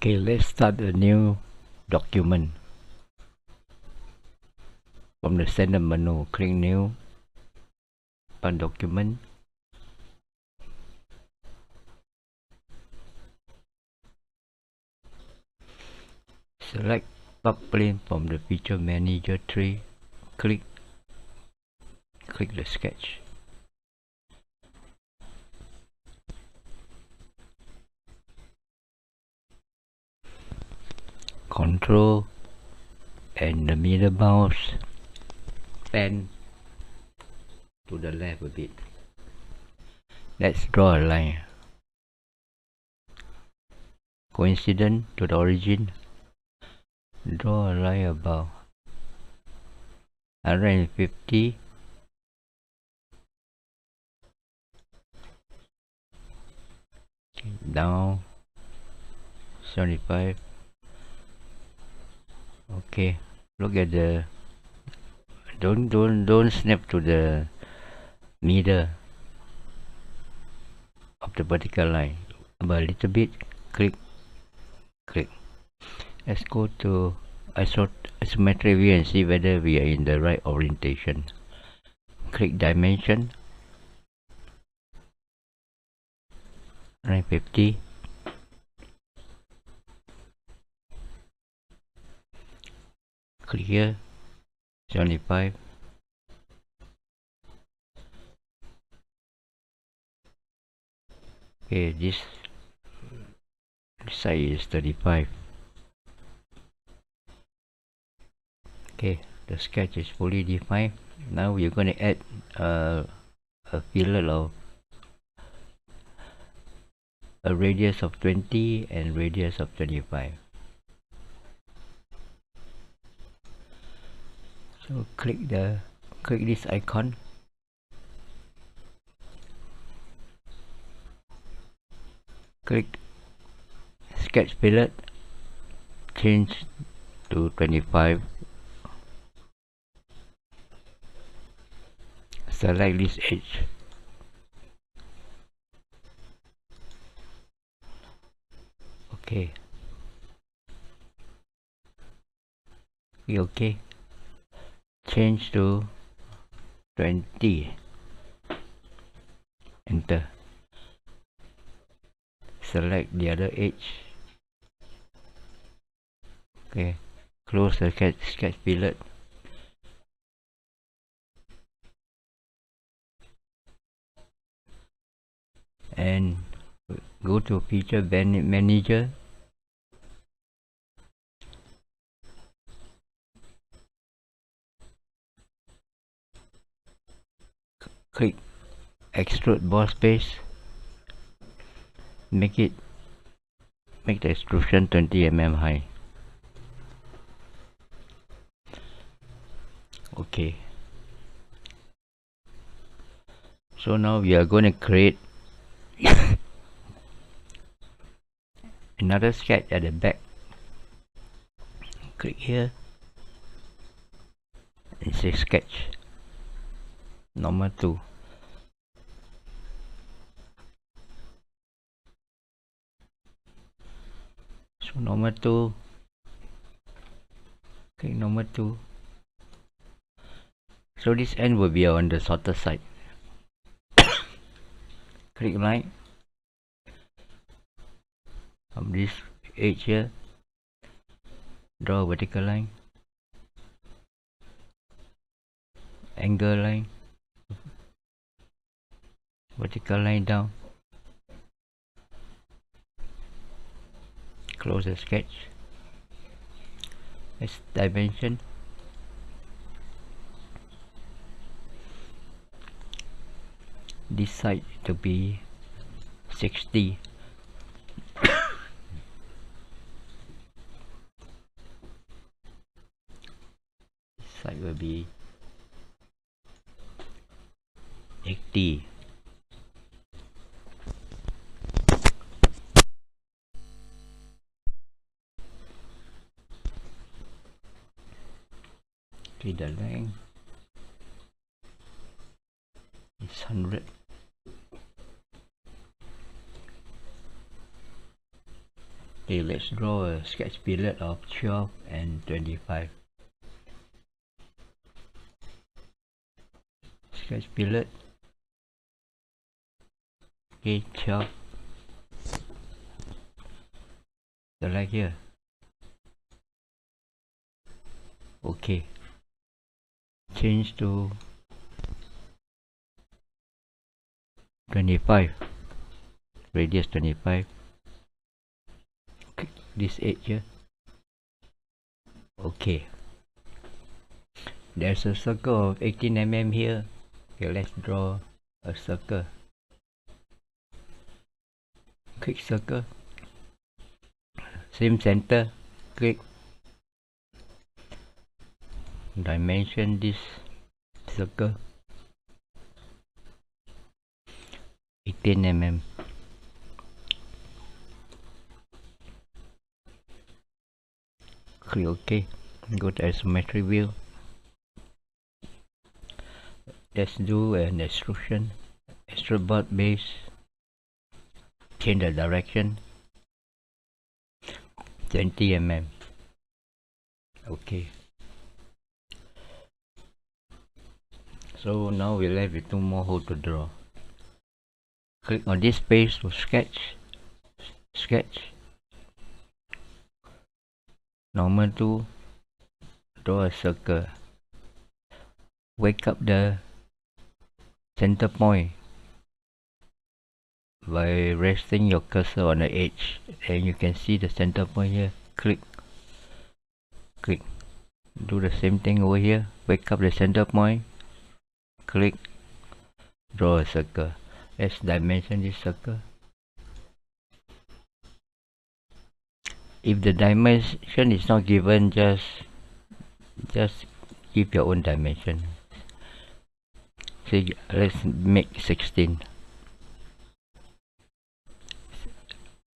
Okay, let's start a new document. From the center menu, click New, on Document. Select plane from the Feature Manager tree. Click, click the sketch. Control and the middle mouse pen to the left a bit. Let's draw a line. Coincident to the origin. Draw a line about 150 down 75 okay look at the don't don't don't snap to the middle of the vertical line. About a little bit click click. Let's go to isometric view and see whether we are in the right orientation. Click dimension. 950 click here 75 okay this, this side is 35 okay the sketch is fully defined. Now we're going to add uh, a fillet of a radius of 20 and radius of 25 so click the click this icon. Click sketch fillet change to 25 select this edge. Okay. Okay change to 20 enter. Select the other edge okay. Close the sketch, sketch fillet. And go to feature manager click extrude boss base make it make the extrusion 20 mm high. Okay. So now we are going to create another sketch at the back. Click here. And say sketch. Number 2 so number 2 okay number 2 so this end will be on the shorter side. Click right from um, this edge here. Draw a vertical line. Angle line. Vertical line down close the sketch. This dimension. This side to be 60 side will be 80 okay the length is 100 okay let's draw a sketch fillet of 12 and 25 sketch fillet. Okay 12 select here. Okay change to 25 radius 25 click this edge here. Okay. There's a circle of 18 mm here. Okay let's draw a circle. Click circle. Same center. Click dimension this circle. 18 mm. Click ok go to isometric view. Let's do an extrusion. Extrude base. Change the direction. 20 mm. Okay so now we're left with two more holes to draw. Click on this space to sketch sketch. Normal to draw a circle. Wake up the center point by resting your cursor on the edge. And you can see the center point here. Click. Click. Do the same thing over here. Wake up the center point click draw a circle. Let's dimension this circle. If the dimension is not given just just give your own dimension. Say let's make 16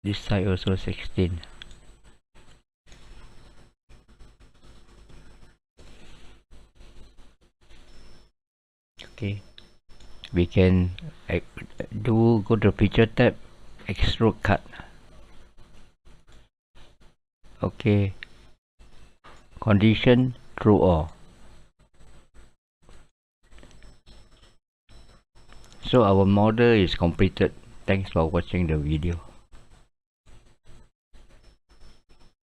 this side also 16 okay. We can uh, do go to picture tab extrude cut. Okay. Condition through all so our model is completed. Thanks for watching the video